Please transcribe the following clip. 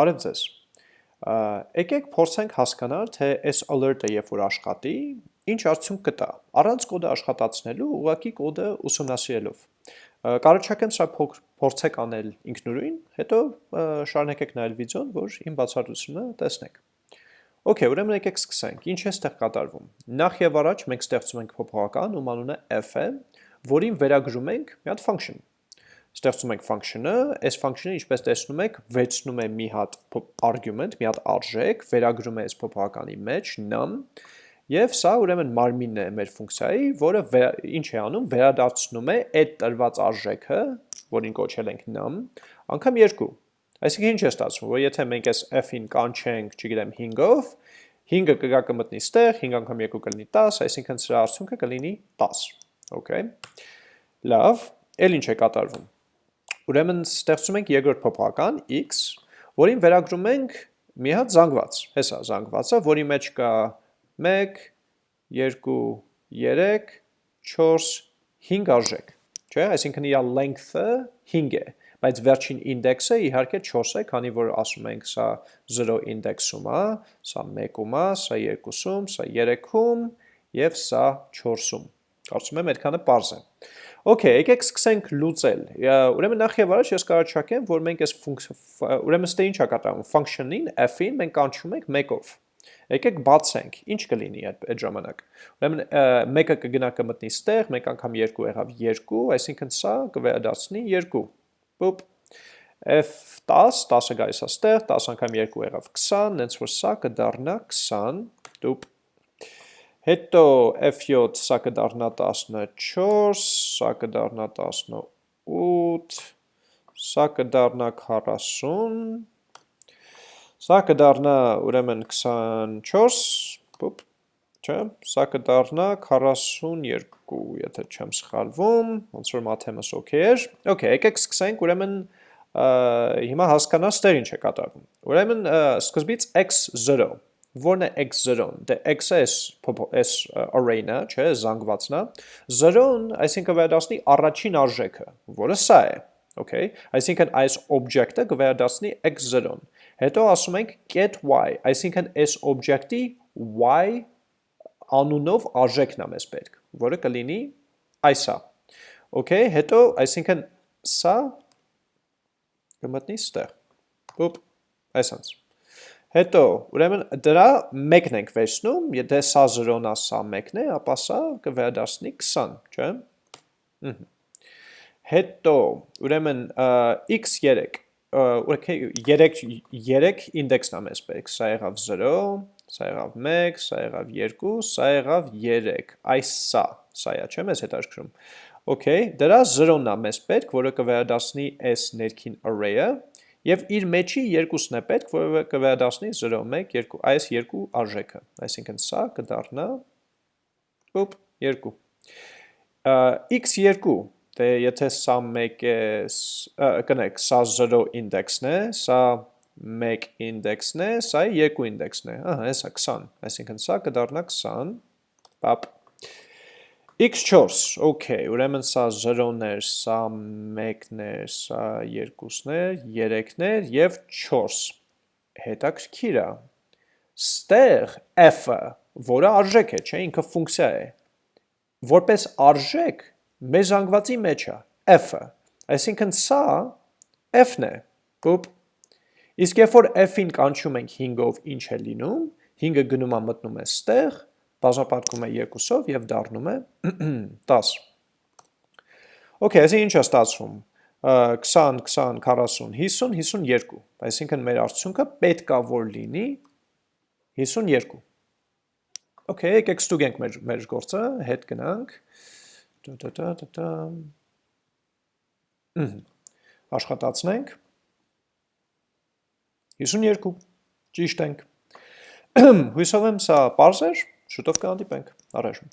Բարև ձեզ։ Եկեք փորձենք հասկանալ, թե այս alert-ը երբ որ աշխատի, ինչ արդյունք կտա։ Առանց կոդը աշխատացնելու, ուղղակի կոդը ուսումնասիրելով։ Կարողացակեմ սա փորձեք անել ինքնուրույն, հետո շարունակեք նայել վիդեոն, որ իմ բացատրությունը տեսնեք։ Okay, ուրեմն եկեք սկսենք։ Ինչ է ստեղ կատարվում։ Նախ եւ առաջ մենք ստեղծում ենք փոփոխական, ում անունը f է, որին վերագրում ենք մի հատ function ստեղծում ենք function-ը, այս function-ը ինչպես տեսնում եք, վերցնում է մի հատ argument, մի հատ արժեք, վերագրում է այս փոփոխականի մեջ num, եւ սա ուրեմն մարմինն է մեր ֆունկցիայի, որը ինչ է անում, վերադարձնում է այդ տրված արժեքը, որին կոչել ենք num, անգամ 2։ Այսինքն ինչ է ստացվում, որ եթե մենք այս f-ին կանչենք, չգիտեմ, 5-ով, 5-ը կգա կմտնի ստեղ, 5 անգամ 2 կլինի 10, այսինքն սրա արդյունքը կլինի 10։ Okay։ Լավ, ել ինչ է կատարվում։ Ուրեմն ստեղծում ենք երկրորդ փոփոխական x, որին վերագրում ենք մի հատ զանգված։ Հեսա զանգվածը, որի մեջ կա 1 2 3 4 5 արժեք, չէ՞, այսինքն իր length-ը 5 է, բայց վերջին ինդեքսը իհարկե 4 է, քանի որ ասում ենք սա 0 ինդեքսում է, սա 1-ում է, սա 2-ում, սա 3-ում եւ սա 4-ում։ Կարծում եմ այդքանը པարզ է։ Okay, եկեք սկսենք լուծել։ Ուրեմն նախ եւ առաջ ես կարողացակեմ, որ մենք այս ուրեմն ստե ինչ է կատարվում, function-ին f-ին մենք կանչում ենք 1-ով։ Եկեք բացենք, ինչ կլինի այդ այդ ժամանակ։ Ուրեմն 1-ը կգնա կմտնի ստեղ, 1 անգամ 2 եղավ 2, այսինքն սա կվերադառնի 2։ Բուպ f10, 10-ը գայս է ստեղ, 10 անգամ 2 եղավ 20, հենց որ սա կդառնա 20, դուպ Հետո F7 սա կդառնա 14, սա կդառնա 18, սա կդառնա 40, սա կդառնա ուրեմն 24, պոպ, չէ, սա կդառնա 42, եթե չեմ սխալվում, ոնց որ մաթեմս օքեյ էր։ Okay, եկեք սկսենք, ուրեմն հիմա հասկանալ ստեղ ինչ է կատարվում։ Ուրեմն սկզբից x0 որն է x0-ն, դե x-ը էս, էս array-ն է, չէ, զանգվածն է, 0-ն, այսինքն վերադասնի առաջին արժեքը, որը սա է, okay, այսինքն այս object-ը կվերադասնի x0-ն, հետո ասում ենք get y, այսինքն այս object-ի y անունով արժեքն է մեզ պետք, որը կլինի այսա, okay, հետո, այսինքն սա կմտնի ստեղ, ուպ, այսանց, Հետո, ուրեմն դրա մեկն ենք վերցնում, եթե սա 0-ն է, սա մեկն է, ապա սա կվերադասնի 20, չէ՞։ Հետո, ուրեմն x3, ուրեմն 3 3 ինդեքսն է մեզ պետք, սա եղավ 0, սա եղավ 1, սա եղավ 2, սա եղավ 3, այս սա, սա է, չէ՞ մեզ հետաքրքրում։ Okay, դրա 0-ն է մեզ պետք, որը կվերադասնի այս ներքին array-ը, Եվ իր մեջի երկուսն է պետք, որը կվերադասնի 0, 1, 2, այս երկու արժեքը, այսինքն սա կդառնա ուպ 2։ x2, դե եթե սա 1 է, կնեք, սա 0 ինդեքսն է, սա 1 ինդեքսն է, սա 2 ինդեքսն է, ահա, հեսա 20, այսինքն սա կդառնա 20, պապ, x4, okay, ուրեմն սա 0-ներ, սա 1-ներ, սա 2-ներ, 3-ներ եւ 4։ Հետաքրքիր է։ Ստեղ f-ը, որը արժեք է, չէ, ինքը ֆունկցիա է։ Որպես արժեք մեր զանգվածի մեջ է f-ը։ Այսինքն սա f-ն է։ Պուպ։ Իսկ երբ որ f-ին կանչում ենք 5-ով, ինչ է լինում, 5-ը գնում է մտնում է ստեղ, բաժապատկում է երկուսով և դառնում է 10։ Okay, այսի ինչ է ստացվում, 20, 20, 40, 50, 52, այսինքն մեր արդյունքը պետքա որ լինի 52։ Okay, եկեք ստուգենք մեր, մեր գործը, հետ գնանք, աշխատացնենք, 52, ճիշտ ենք, հույսով եմ սա պարզ էր, Շուտով կհանդիպենք, առայժմ։